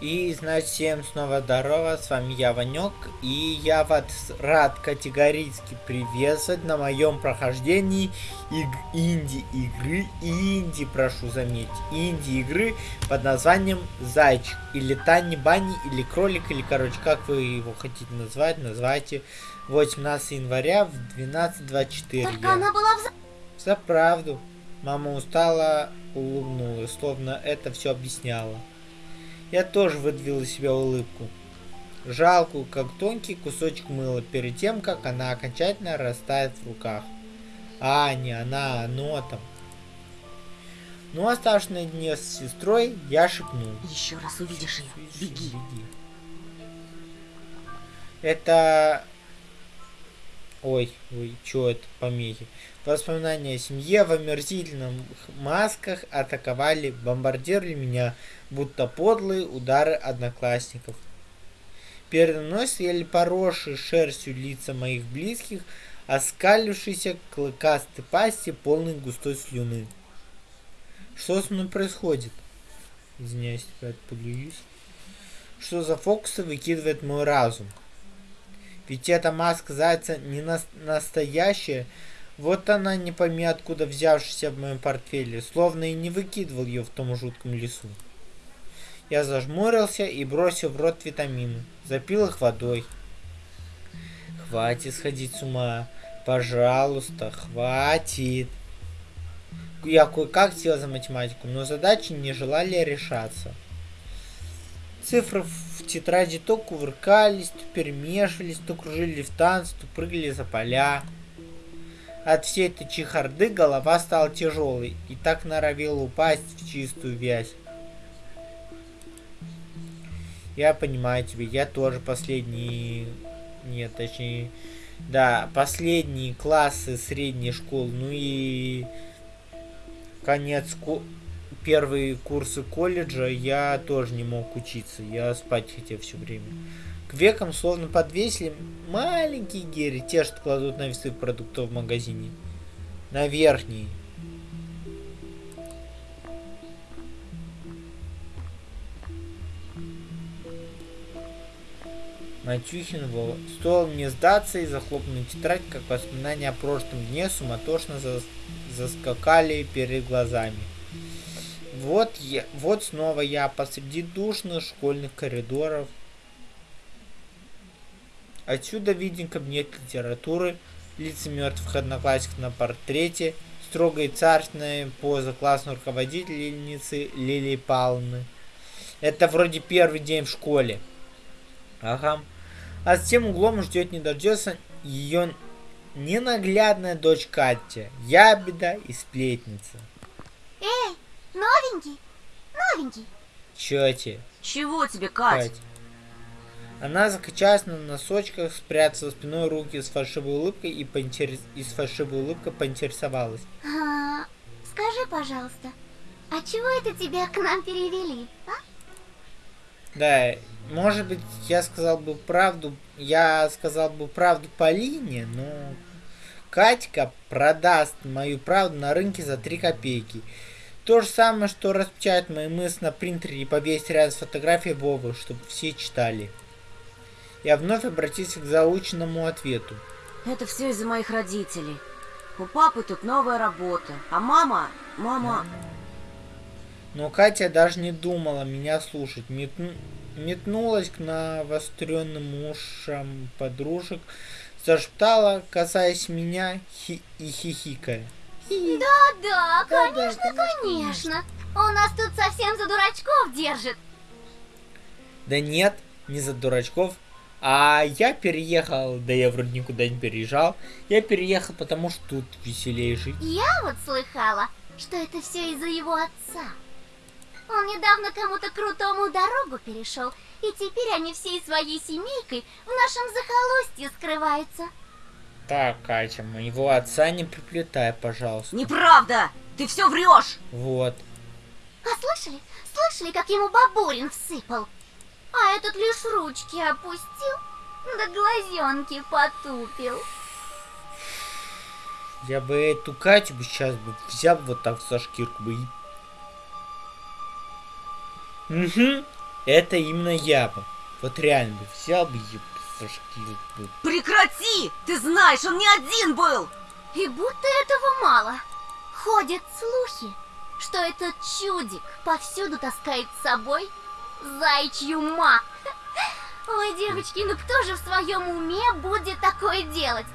И, значит, всем снова здорово, с вами я, Ванек, и я вас рад категорически приветствовать на моем прохождении иг инди-игры, инди, прошу заметить, инди-игры под названием Зайчик, или Тани Бани, или Кролик, или, короче, как вы его хотите назвать, называйте 18 января в 12.24. Только я... она была в... За правду. Мама устала, улыбнулась, словно это все объясняло. Я тоже выдавил из себя улыбку. Жалкую, как тонкий кусочек мыла, перед тем, как она окончательно растает в руках. А, не она, оно там. Ну, оставшись наедине с сестрой, я шепнул. Еще раз увидишь ее, беги. беги. Это... Ой, ой, что это, помехи. Воспоминания о семье в омерзительных масках атаковали, бомбардировали меня, будто подлые удары одноклассников. Передо мной стояли поросшие шерстью лица моих близких, оскалившиеся клыкастой пасти, полной густой слюны. Что со мной происходит? Извиняюсь, опять подлююсь. Что за фокусы выкидывает мой разум? Ведь эта маска зайца не на настоящая, вот она не пойми откуда взявшаяся в моем портфеле, словно и не выкидывал ее в том жутком лесу. Я зажмурился и бросил в рот витамины, запил их водой. Хватит сходить с ума. Пожалуйста, хватит. Я кое-как сел за математику, но задачи не желали решаться. Цифры в тетради то кувыркались, то перемешивались, то кружили в танце, то прыгали за поля. От всей этой чехарды голова стала тяжелой и так норовила упасть в чистую вязь. Я понимаю тебя, я тоже последний... Нет, точнее... Да, последние классы средней школы, ну и конец ко... первые курсы колледжа я тоже не мог учиться, я спать хотел все время. К векам словно подвесили маленькие гири, те, что кладут на весы продуктов в магазине. На верхние. Матюхин. Стоило мне сдаться и захлопнуть тетрадь, как воспоминания о прошлом дне суматошно зас... заскакали перед глазами. Вот, я, вот снова я посреди душных школьных коридоров, Отсюда виден кабинет литературы, лица мертвых одноклассников на портрете, строгая царственная поза классной руководительницы Лилии Павловны. Это вроде первый день в школе. Ага. А с тем углом ждет не дождется ее ненаглядная дочь Катя, ябеда и сплетница. Новенький, новенький. Чё тебе? Чего тебе, Катя? Кать? Она закачалась на носочках, спрятала спиной руки с фальшивой улыбкой и, поинтерес... и с фальшивой улыбкой поинтересовалась. А, скажи, пожалуйста, а чего это тебя к нам перевели, а? Да, может быть, я сказал бы правду, я сказал бы правду Полине, но Катька продаст мою правду на рынке за 3 копейки. То же самое, что распечатать мои мысли на принтере и повесить рядом с фотографией Вовы, чтобы все читали. Я вновь обратился к заученному ответу. Это все из-за моих родителей. У папы тут новая работа, а мама... мама... Но Катя даже не думала меня слушать. Метну... Метнулась к навостренным ушам подружек, зашептала, касаясь меня хи и хихикая. Да-да, конечно, конечно. Он нас тут совсем за дурачков держит. Да нет, не за дурачков, а я переехал, да я вроде никуда не переезжал. Я переехал, потому что тут веселее жить. Я вот слыхала, что это все из-за его отца. Он недавно кому-то крутому дорогу перешел, и теперь они всей своей семейкой в нашем захолустье скрываются. Так, Катя, моего отца не приплетай, пожалуйста. Неправда! Ты все врешь! Вот. А слышали? Слышали, как ему бабурин всыпал? А этот лишь ручки опустил, да глазенки потупил. Я бы эту Катю бы сейчас бы взял вот так за шкирку бы и... Угу. это именно я бы. Вот реально бы взял бы и. Прекрати! Ты знаешь, он не один был! И будто этого мало. Ходят слухи, что этот чудик повсюду таскает с собой зайчью мать. Ой, девочки, ну кто же в своем уме будет такое делать?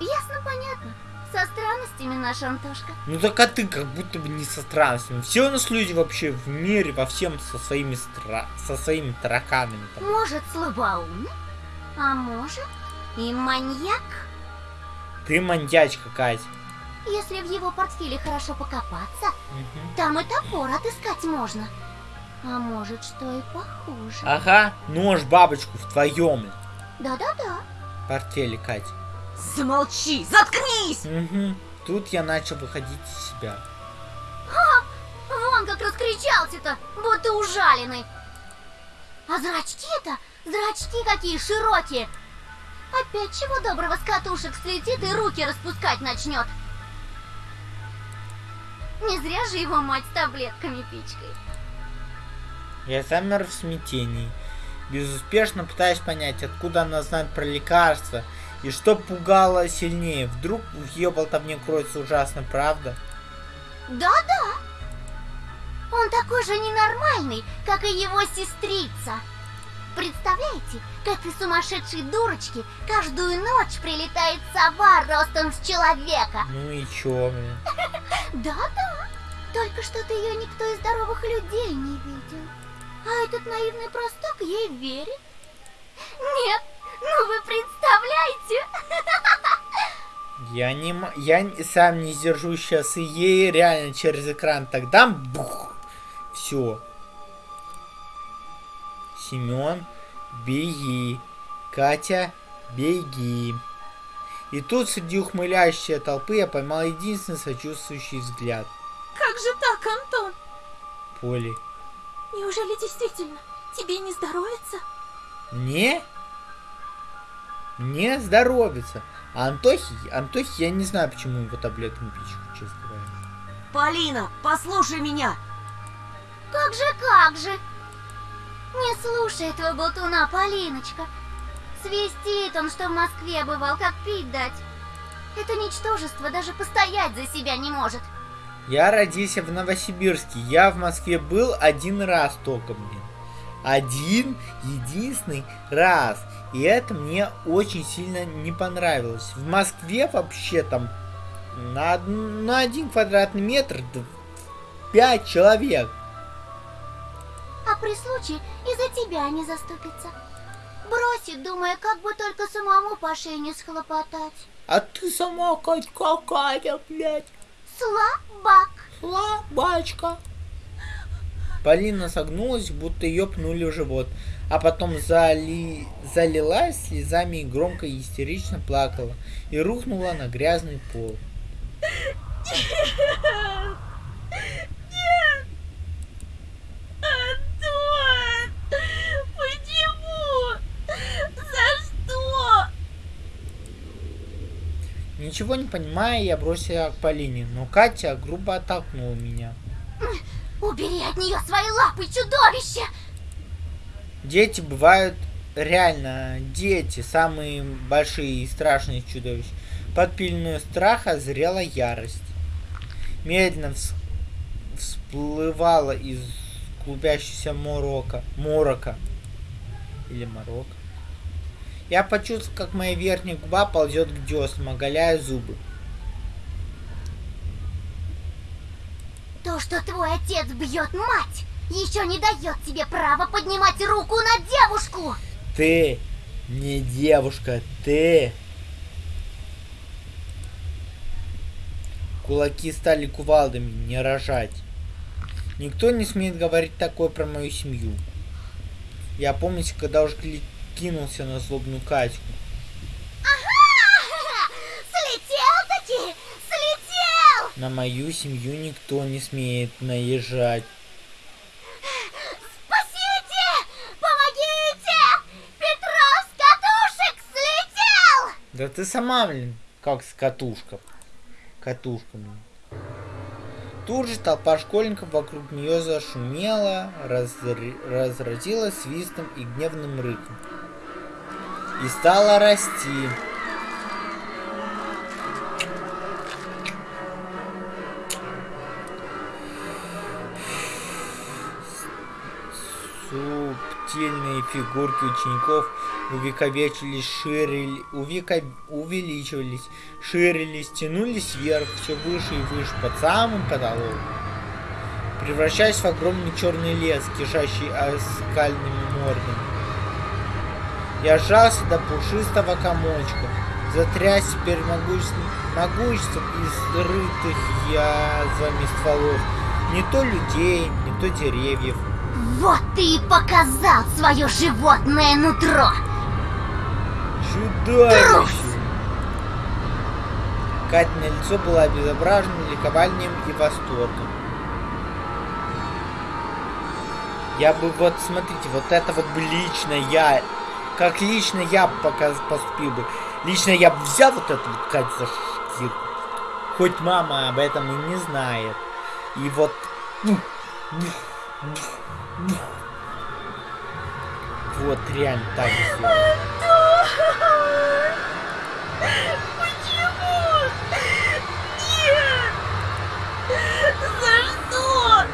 Ясно, понятно. Со странностями наш Антошка. Ну так а ты как будто бы не со странностями. Все у нас люди вообще в мире, во всем со своими стра... со своими тараканами. Там. Может, слабоумный, а может и маньяк. Ты маньячка, Катя. Если в его портфеле хорошо покопаться, Мгм. там и топор отыскать можно. А может, что и похуже. Ага, нож бабочку в твоем Да-да-да. портфеле, Катя. Замолчи! Заткнись! Угу. Тут я начал выходить из себя. Вон как раскричался-то, будто ужаленный. А зрачки-то, зрачки какие широкие. Опять чего доброго с катушек слетит и руки распускать начнет. Не зря же его мать с таблетками пичкает. Я замер в смятении. Безуспешно пытаясь понять, откуда она знает про лекарства и что пугало сильнее. Вдруг в ее болтовне кроется ужасная правда? Да-да. Он такой же ненормальный, как и его сестрица. Представляете, к этой сумасшедшей дурочке каждую ночь прилетает сова ростом с человека. Ну и чё, блин? Да-да. Только что-то ее никто из здоровых людей не видел. А этот наивный простак ей верит. Нет, ну вы представляете? Я не я сам не сдержу сейчас и ей реально через экран так дам бух. Все. Семен, беги. Катя, беги. И тут среди ухмыляющей толпы я поймал единственный сочувствующий взгляд. Как же так, Антон? Поли. Неужели действительно тебе не здоровится? Мне? Мне здоровится. А Антохи, Антохи, я не знаю, почему его таблетками пичку, честно говоря. Полина, послушай меня! Как же, как же? Не слушай этого болтуна, Полиночка. Свистит он, что в Москве бывал, как пить дать. Это ничтожество даже постоять за себя не может. Я родился в Новосибирске. Я в Москве был один раз только, блин. Один единственный раз. И это мне очень сильно не понравилось. В Москве вообще там на, на один квадратный метр д- пять человек. А при случае и за тебя не заступится. Бросит, думая, как бы только самому по шее не схлопотать. А ты сама, Кать, какая, блядь, Слабак. слабачка. Полина согнулась, будто ее пнули в живот, а потом зали... залилась слезами и громко и истерично плакала и рухнула на грязный пол. Антон! Почему? За что? Ничего не понимая, я бросила к Полине, но Катя грубо оттолкнула меня. Убери от нее свои лапы, чудовище! Дети бывают реально дети, самые большие и страшные чудовища. Под пеленой страха зрела ярость. Медленно вс- всплывала из клубящегося морока. Морока. Или морока. Я почувствовал, как моя верхняя губа ползет к деснам, оголяя зубы. То, что твой отец бьет мать, еще не дает тебе права поднимать руку на девушку! Ты не девушка, ты. Кулаки стали кувалдами, не рожать. Никто не смеет говорить такое про мою семью. Я помню, когда уже кинулся на злобную Катьку. Слетел-таки! Слетел! На мою семью никто не смеет наезжать. Спасите! Помогите! Петров с катушек слетел! Да ты сама, блин, как с катушка. Катушка, блин. Тут же толпа школьников вокруг нее зашумела, разр- разразилась свистом и гневным рыком. И стала расти. Субтильные фигурки учеников увековечились, ширили, увека, увеличивались, ширились, тянулись вверх, все выше и выше, под самым потолок. Превращаясь в огромный черный лес, кишащий оскальными мордами. Я сжался до пушистого комочка, затряс теперь могуществом, могуществом изрытых язвами стволов. Не то людей, не то деревьев. Вот ты и показал свое животное нутро. Чудовище! Катина лицо было обезображено ликованием и восторгом. Я бы вот, смотрите, вот это вот бы лично я, как лично я показ, поступил бы. Лично я бы взял вот эту вот Катю за шкирку. Хоть мама об этом и не знает. И вот... Вот реально так сделал. Почему? Нет! За что?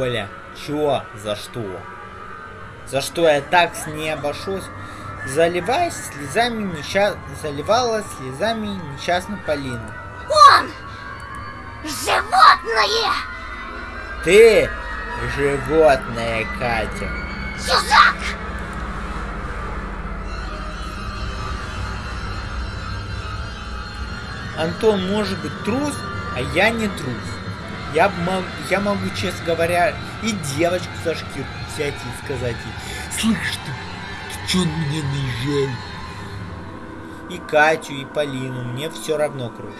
Оля, чё? За что? За что я так с ней обошусь? Заливаясь слезами несчаст... Заливала слезами несчастную Полину. Он! Животное! Ты животное, Катя. Чужак! Антон может быть трус, а я не трус. Я, мог, я могу, честно говоря, и девочку за шкирку взять и сказать ей, слышь ты чё на меня наезжаешь? И Катю, и Полину, мне все равно круто.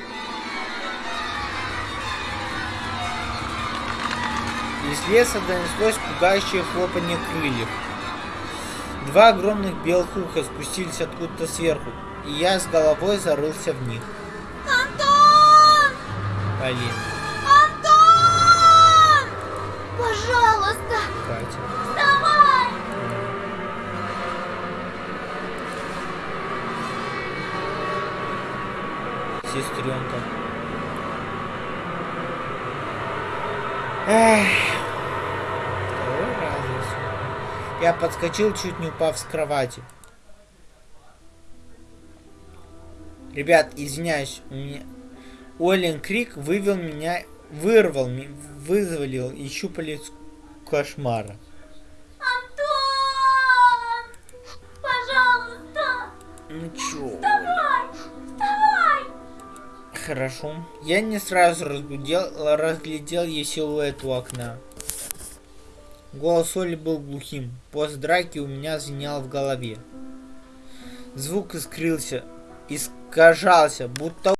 Из леса донеслось пугающее хлопанье крыльев. Два огромных белых уха спустились откуда-то сверху, и я с головой зарылся в них. Антон! Полина, сестренка. Эх. Второй раз. Я подскочил, чуть не упав с кровати. Ребят, извиняюсь, у меня... Олен Крик вывел меня, вырвал, вызволил из щупалец кошмара. Антон! Пожалуйста, Ну чё? вставай! Вставай! Хорошо. Я не сразу разбудил, разглядел ее силуэт у окна. Голос Оли был глухим. После драки у меня звенел в голове. Звук искрился, искажался, будто